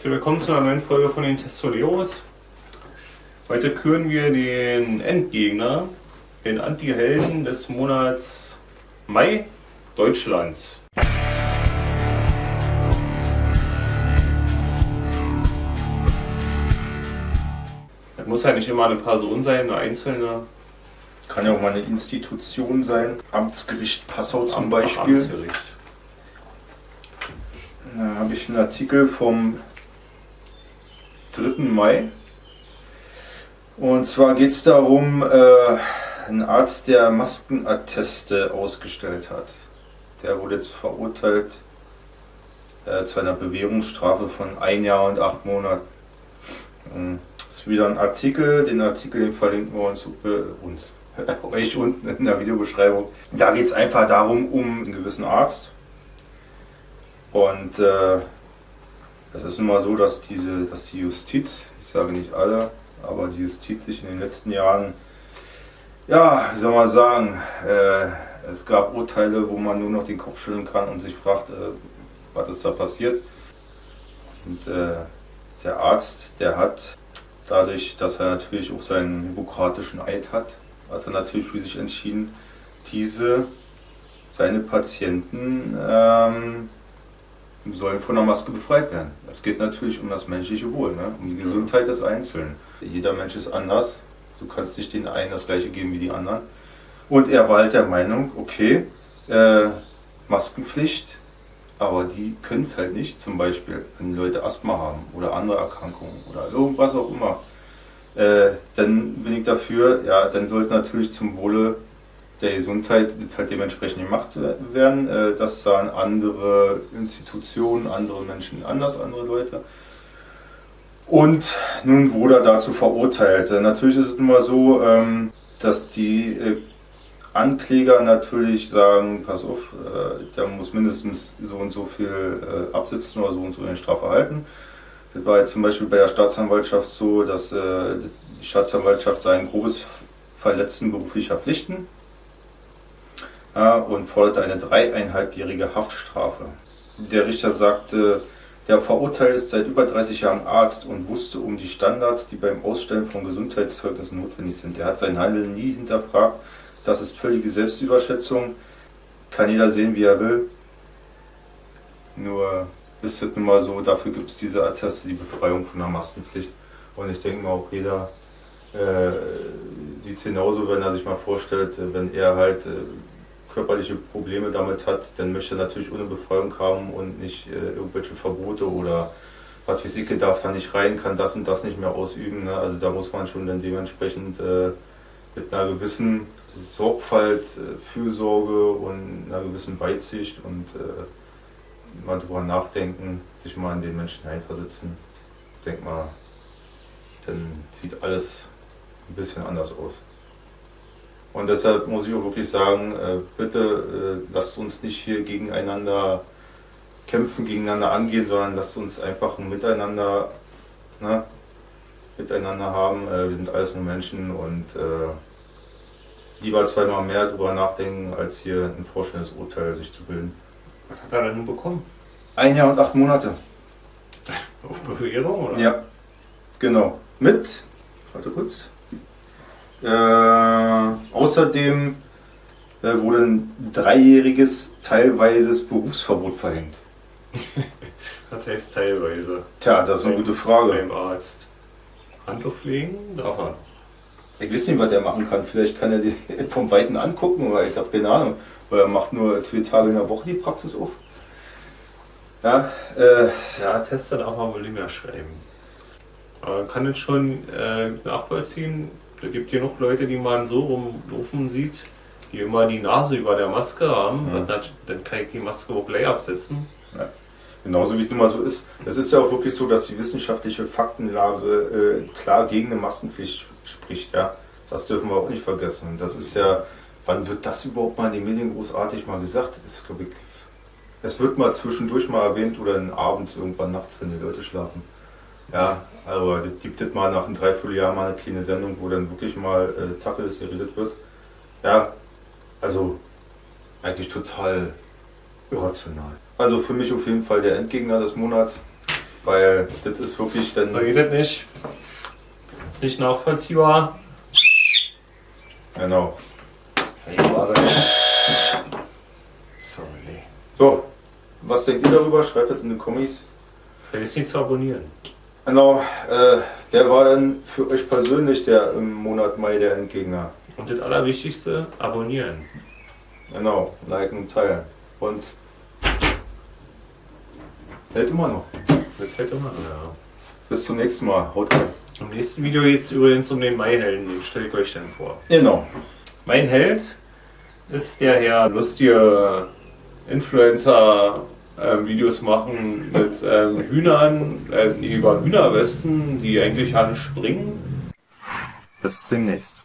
Herzlich willkommen zu einer neuen Folge von den Testoleros. Heute küren wir den Endgegner, den Anti-Helden des Monats Mai Deutschlands. Das muss ja nicht immer eine Person sein, eine einzelne. Kann ja auch mal eine Institution sein. Amtsgericht Passau zum Am- Beispiel. Amtsgericht. Da habe ich einen Artikel vom 3. Mai. Und zwar geht es darum, äh, ein Arzt, der Maskenatteste ausgestellt hat. Der wurde jetzt verurteilt äh, zu einer Bewährungsstrafe von ein Jahr und acht Monaten. Ähm, Das ist wieder ein Artikel, den Artikel den verlinken wir uns, äh, uns euch unten in der Videobeschreibung. Da geht es einfach darum, um einen gewissen Arzt, und äh, es ist nun mal so, dass diese, dass die Justiz, ich sage nicht alle, aber die Justiz sich in den letzten Jahren, ja, wie soll man sagen, äh, es gab Urteile, wo man nur noch den Kopf schütteln kann und sich fragt, äh, was ist da passiert. Und äh, der Arzt, der hat dadurch, dass er natürlich auch seinen hippokratischen Eid hat, hat er natürlich für sich entschieden, diese, seine Patienten, ähm, sollen von der Maske befreit werden. Es geht natürlich um das menschliche Wohl, ne? um die Gesundheit des Einzelnen. Jeder Mensch ist anders. Du kannst nicht den einen das gleiche geben wie die anderen. Und er war halt der Meinung, okay, äh, Maskenpflicht, aber die können es halt nicht. Zum Beispiel, wenn Leute Asthma haben oder andere Erkrankungen oder irgendwas auch immer. Äh, dann bin ich dafür, ja, dann sollte natürlich zum Wohle der Gesundheit das halt dementsprechend gemacht werden. Äh, Das sahen andere Institutionen, andere Menschen anders, andere Leute. Und nun wurde er dazu verurteilt. Äh, Natürlich ist es immer so, ähm, dass die äh, Ankläger natürlich sagen, pass auf, der muss mindestens so und so viel absitzen oder so und so eine Strafe halten. Das war jetzt zum Beispiel bei der Staatsanwaltschaft so, dass die Staatsanwaltschaft sein grobes Verletzen beruflicher Pflichten und forderte eine dreieinhalbjährige Haftstrafe. Der Richter sagte, der Verurteilte ist seit über 30 Jahren Arzt und wusste um die Standards, die beim Ausstellen von Gesundheitszeugnissen notwendig sind. Er hat sein Handeln nie hinterfragt. Das ist völlige Selbstüberschätzung. Kann jeder sehen, wie er will. Nur ist es nun mal so, dafür gibt es diese Atteste, die Befreiung von der Maskenpflicht. Und ich denke mal, auch jeder äh, sieht es genauso, wenn er sich mal vorstellt, äh, wenn er halt äh, körperliche Probleme damit hat, dann möchte er natürlich ohne Befreiung haben und nicht äh, irgendwelche Verbote oder weiß ich, darf da nicht rein, kann das und das nicht mehr ausüben. Ne? Also da muss man schon dann dementsprechend äh, mit einer gewissen Sorgfalt, äh, Fürsorge und einer gewissen Weitsicht und äh, mal drüber nachdenken, sich mal in den Menschen hineinversetzen. Ich denke mal, dann sieht alles ein bisschen anders aus. Und deshalb muss ich auch wirklich sagen, äh, bitte äh, lasst uns nicht hier gegeneinander kämpfen, gegeneinander angehen, sondern lasst uns einfach ein Miteinander, ne, miteinander haben. Äh, wir sind alles nur Menschen und äh, lieber zweimal mehr drüber nachdenken, als hier ein vorschnelles Urteil sich zu bilden. Was hat er denn nun bekommen? Ein Jahr und acht Monate. Auf Bewährung oder? Ja, genau. Mit, warte kurz. Äh, außerdem äh, wurde ein dreijähriges teilweises Berufsverbot verhängt. Das heißt teilweise. Tja, das ist eine gute Frage. Beim Arzt. Handtuch pflegen darf er. Ich weiß nicht, was er machen kann. Vielleicht kann er die vom Weiten angucken, aber ich habe keine Ahnung. Weil er macht nur zwei Tage in der Woche die Praxis auf. Ja, äh, Ja, Tester darf man wohl nicht mehr schreiben. Aber man kann es schon äh, nachvollziehen. Da gibt genug Leute, die man so rumlaufen sieht, die immer die Nase über der Maske haben. Mhm. Dann, dann kann ich die Maske auch gleich absetzen. Genauso wie es nun mal so ist. Es ist ja auch wirklich so, dass die wissenschaftliche Faktenlage äh, klar gegen eine Maskenpflicht spricht. Ja? Das dürfen wir auch nicht vergessen. Und das ist ja, wann wird das überhaupt mal in den Medien großartig mal gesagt? Das ist, ich, es wird mal zwischendurch mal erwähnt oder abends irgendwann nachts, wenn die Leute schlafen. Ja, aber das gibt es mal nach einem Dreivierteljahr mal eine kleine Sendung, wo dann wirklich mal äh, Tacheles geredet wird. Ja, also eigentlich total irrational. Also für mich auf jeden Fall der Endgegner des Monats. Weil das ist wirklich dann. So geht das nicht. Ist nicht nachvollziehbar. Genau. Sorry. So, was denkt ihr darüber? Schreibt das in die Kommis. Vergiss nicht zu abonnieren. Genau, äh, wer war denn für euch persönlich der im Monat Mai der Endgegner? Und das Allerwichtigste, abonnieren. Genau, liken und teilen. Und hält immer noch. Das hätte man, ja. Bis zum nächsten Mal. Haut rein. Im nächsten Video geht es übrigens um den Maihelden, den stelle ich euch dann vor. Genau. Mein Held ist der Herr lustige Influencer ähm, Videos machen mit ähm, Hühnern, äh, über Hühnerwesten, die eigentlich alle springen. Bis demnächst.